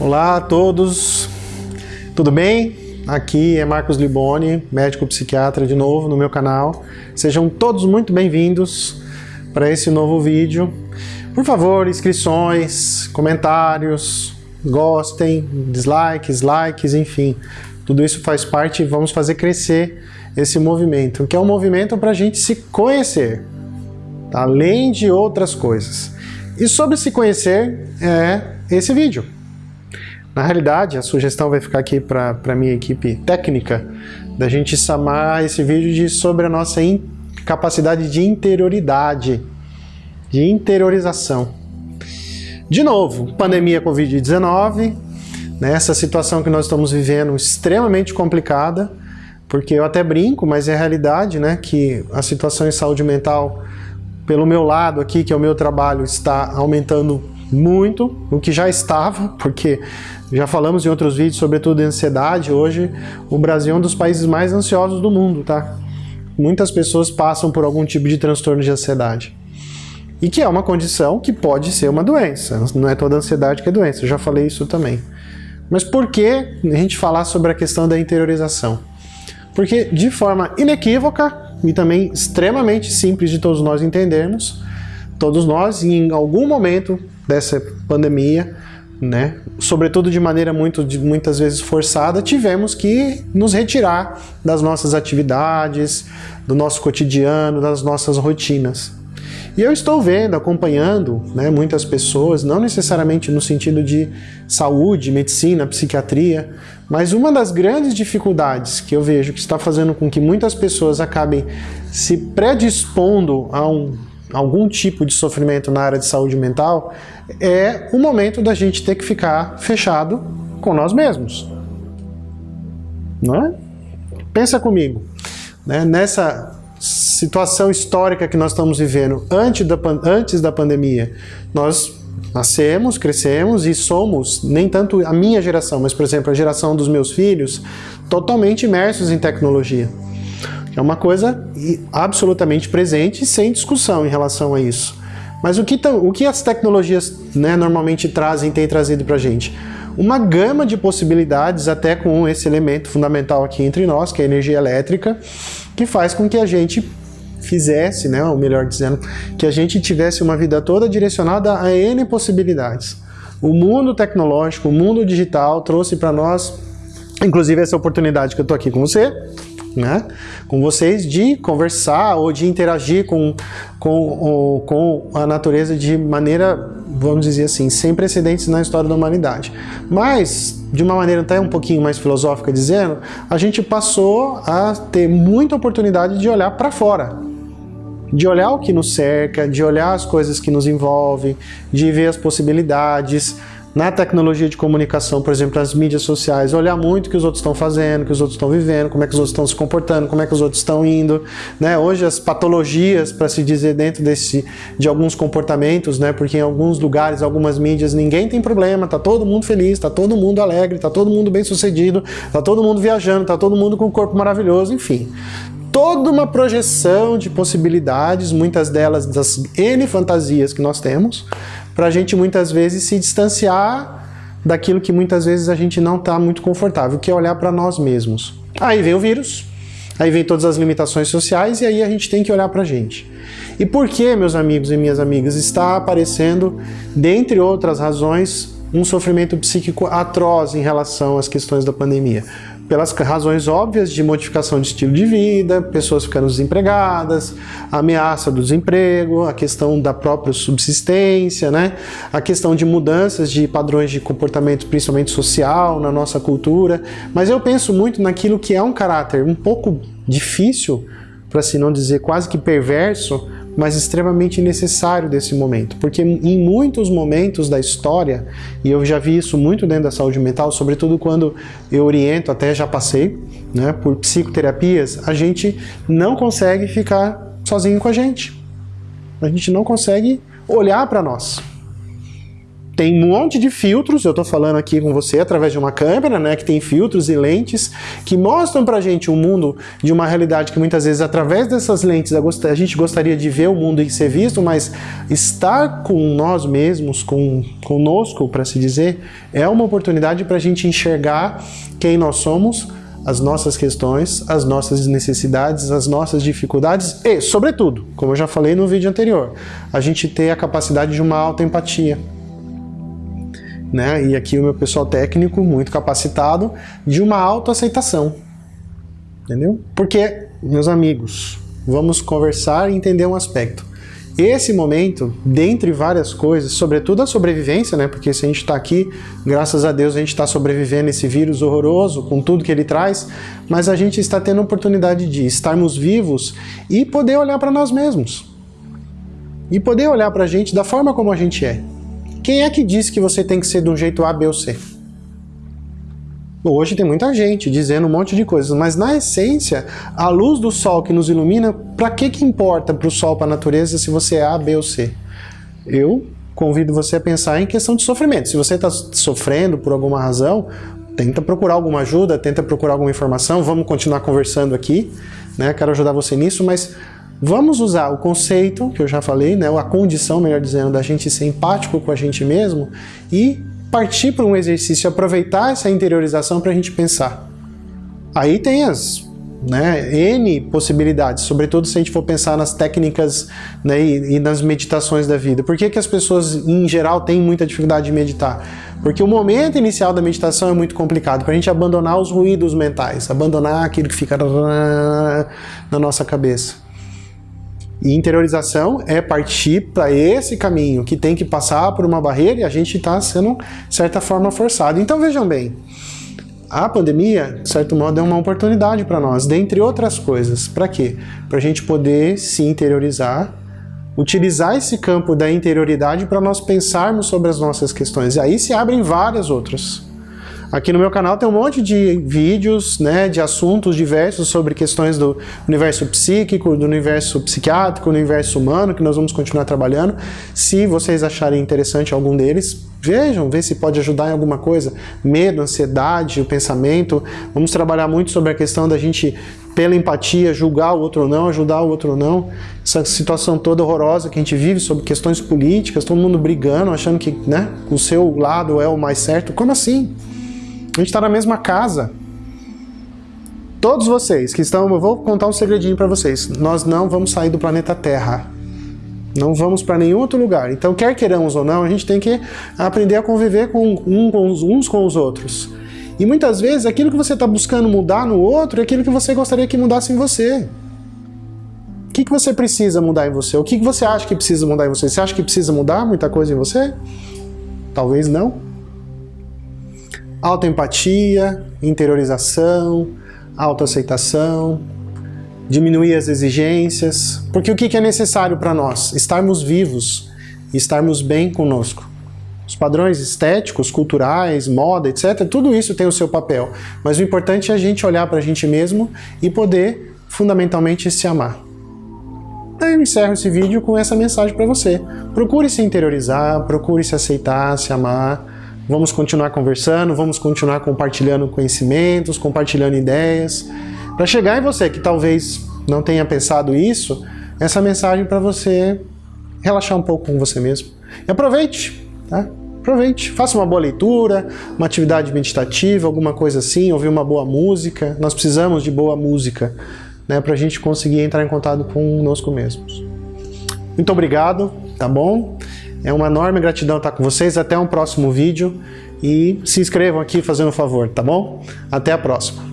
Olá a todos, tudo bem? Aqui é Marcos Liboni, médico psiquiatra de novo no meu canal. Sejam todos muito bem-vindos para esse novo vídeo. Por favor, inscrições, comentários, gostem, dislikes, likes, enfim. Tudo isso faz parte e vamos fazer crescer esse movimento, que é um movimento para a gente se conhecer, além de outras coisas. E sobre se conhecer é esse vídeo. Na realidade, a sugestão vai ficar aqui para a minha equipe técnica, da gente chamar esse vídeo de sobre a nossa capacidade de interioridade, de interiorização. De novo, pandemia Covid-19, nessa situação que nós estamos vivendo extremamente complicada, porque eu até brinco, mas é realidade, né, que a situação em saúde mental, pelo meu lado aqui, que é o meu trabalho, está aumentando muito, o que já estava, porque já falamos em outros vídeos, sobretudo em ansiedade, hoje o Brasil é um dos países mais ansiosos do mundo, tá? Muitas pessoas passam por algum tipo de transtorno de ansiedade. E que é uma condição que pode ser uma doença, não é toda ansiedade que é doença, eu já falei isso também. Mas por que a gente falar sobre a questão da interiorização? Porque de forma inequívoca e também extremamente simples de todos nós entendermos, todos nós em algum momento dessa pandemia, né, sobretudo de maneira muito, de, muitas vezes forçada, tivemos que nos retirar das nossas atividades, do nosso cotidiano, das nossas rotinas. E eu estou vendo, acompanhando né, muitas pessoas, não necessariamente no sentido de saúde, medicina, psiquiatria, mas uma das grandes dificuldades que eu vejo que está fazendo com que muitas pessoas acabem se predispondo a um algum tipo de sofrimento na área de saúde mental, é o momento da gente ter que ficar fechado com nós mesmos. Não é? Pensa comigo, né? nessa situação histórica que nós estamos vivendo antes da, antes da pandemia, nós nascemos, crescemos e somos, nem tanto a minha geração, mas por exemplo a geração dos meus filhos, totalmente imersos em tecnologia. É uma coisa absolutamente presente e sem discussão em relação a isso. Mas o que, o que as tecnologias né, normalmente trazem, têm trazido para a gente? Uma gama de possibilidades, até com esse elemento fundamental aqui entre nós, que é a energia elétrica, que faz com que a gente fizesse, né, ou melhor dizendo, que a gente tivesse uma vida toda direcionada a N possibilidades. O mundo tecnológico, o mundo digital trouxe para nós, inclusive essa oportunidade que eu estou aqui com você, né, com vocês de conversar ou de interagir com, com, com a natureza de maneira, vamos dizer assim, sem precedentes na história da humanidade. Mas, de uma maneira até um pouquinho mais filosófica dizendo, a gente passou a ter muita oportunidade de olhar para fora, de olhar o que nos cerca, de olhar as coisas que nos envolvem, de ver as possibilidades, na tecnologia de comunicação, por exemplo, nas mídias sociais, olhar muito o que os outros estão fazendo, o que os outros estão vivendo, como é que os outros estão se comportando, como é que os outros estão indo, né? Hoje as patologias, para se dizer, dentro desse, de alguns comportamentos, né? Porque em alguns lugares, algumas mídias, ninguém tem problema, tá todo mundo feliz, tá todo mundo alegre, tá todo mundo bem sucedido, tá todo mundo viajando, tá todo mundo com um corpo maravilhoso, enfim toda uma projeção de possibilidades, muitas delas das N fantasias que nós temos, para a gente muitas vezes se distanciar daquilo que muitas vezes a gente não está muito confortável, que é olhar para nós mesmos. Aí vem o vírus, aí vem todas as limitações sociais e aí a gente tem que olhar para a gente. E por que, meus amigos e minhas amigas, está aparecendo, dentre outras razões, um sofrimento psíquico atroz em relação às questões da pandemia? Pelas razões óbvias de modificação de estilo de vida, pessoas ficando desempregadas, ameaça do desemprego, a questão da própria subsistência, né? a questão de mudanças de padrões de comportamento, principalmente social, na nossa cultura. Mas eu penso muito naquilo que é um caráter um pouco difícil, para assim não dizer quase que perverso, mas extremamente necessário desse momento, porque em muitos momentos da história, e eu já vi isso muito dentro da saúde mental, sobretudo quando eu oriento, até já passei, né, por psicoterapias, a gente não consegue ficar sozinho com a gente. A gente não consegue olhar para nós. Tem um monte de filtros, eu estou falando aqui com você através de uma câmera, né, que tem filtros e lentes que mostram pra gente um mundo de uma realidade que muitas vezes através dessas lentes a gente gostaria de ver o mundo e ser visto, mas estar com nós mesmos, com conosco, para se dizer, é uma oportunidade para a gente enxergar quem nós somos, as nossas questões, as nossas necessidades, as nossas dificuldades e, sobretudo, como eu já falei no vídeo anterior, a gente ter a capacidade de uma alta empatia. Né? E aqui o meu pessoal técnico, muito capacitado, de uma autoaceitação. Entendeu? Porque, meus amigos, vamos conversar e entender um aspecto. Esse momento, dentre várias coisas, sobretudo a sobrevivência, né? Porque se a gente está aqui, graças a Deus a gente está sobrevivendo esse vírus horroroso, com tudo que ele traz, mas a gente está tendo a oportunidade de estarmos vivos e poder olhar para nós mesmos. E poder olhar para a gente da forma como a gente é. Quem é que disse que você tem que ser de um jeito A, B ou C? Hoje tem muita gente dizendo um monte de coisas, mas na essência, a luz do sol que nos ilumina, para que que importa para o sol, para a natureza, se você é A, B ou C? Eu convido você a pensar em questão de sofrimento. Se você está sofrendo por alguma razão, tenta procurar alguma ajuda, tenta procurar alguma informação, vamos continuar conversando aqui, né? Quero ajudar você nisso, mas vamos usar o conceito que eu já falei, né? A condição, melhor dizendo, da gente ser empático com a gente mesmo e partir para um exercício, aproveitar essa interiorização para a gente pensar. Aí tem as né, N possibilidades, sobretudo se a gente for pensar nas técnicas né, e, e, nas meditações da vida. Por que, que as pessoas, em geral, têm muita dificuldade de meditar? Porque o momento inicial da meditação é muito complicado, para a gente abandonar os ruídos mentais, abandonar aquilo que fica na nossa cabeça. E interiorização é partir para esse caminho que tem que passar por uma barreira e a gente está sendo, de certa forma, forçado. Então vejam bem, a pandemia, de certo modo, é uma oportunidade para nós, dentre outras coisas. Para quê? Para a gente poder se interiorizar, utilizar esse campo da interioridade para nós pensarmos sobre as nossas questões. E aí se abrem várias outras. Aqui no meu canal tem um monte de vídeos, né, de assuntos diversos sobre questões do universo psíquico, do universo psiquiátrico, do universo humano, que nós vamos continuar trabalhando. Se vocês acharem interessante algum deles, vejam, vê se pode ajudar em alguma coisa. Medo, ansiedade, o pensamento. Vamos trabalhar muito sobre a questão da gente pela empatia, julgar o outro ou não, ajudar o outro ou não. Essa situação toda horrorosa que a gente vive sobre questões políticas, todo mundo brigando, achando que né, o seu lado é o mais certo. Como assim? A gente está na mesma casa. Todos vocês que estão... Eu vou contar um segredinho para vocês. Nós não vamos sair do planeta Terra. Não vamos para nenhum outro lugar. Então, quer queiramos ou não, a gente tem que aprender a conviver com, um, com os, uns com os outros. E muitas vezes, aquilo que você está buscando mudar no outro é aquilo que você gostaria que mudasse em você. O que, que você precisa mudar em você? O que, que você acha que precisa mudar em você? Você acha que precisa mudar muita coisa em você? Talvez não autoempatia, interiorização, autoaceitação, diminuir as exigências, porque o que é necessário para nós? Estarmos vivos e estarmos bem conosco. Os padrões estéticos, culturais, moda, etc., tudo isso tem o seu papel, mas o importante é a gente olhar para a gente mesmo e poder, fundamentalmente, se amar. Aí eu encerro esse vídeo com essa mensagem para você. Procure se interiorizar, procure se aceitar, se amar, Vamos continuar conversando, vamos continuar compartilhando conhecimentos, compartilhando ideias, para chegar em você que talvez não tenha pensado isso, essa mensagem para você relaxar um pouco com você mesmo. E aproveite, tá? Aproveite, faça uma boa leitura, uma atividade meditativa, alguma coisa assim, ouvir uma boa música. Nós precisamos de boa música, né, para a gente conseguir entrar em contato conosco mesmos. Muito obrigado, tá bom? É uma enorme gratidão estar com vocês. Até um próximo vídeo. E se inscrevam aqui fazendo um favor, tá bom? Até a próxima.